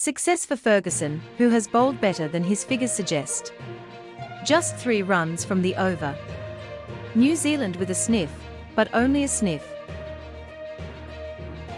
Success for Ferguson, who has bowled better than his figures suggest. Just three runs from the over. New Zealand with a sniff, but only a sniff.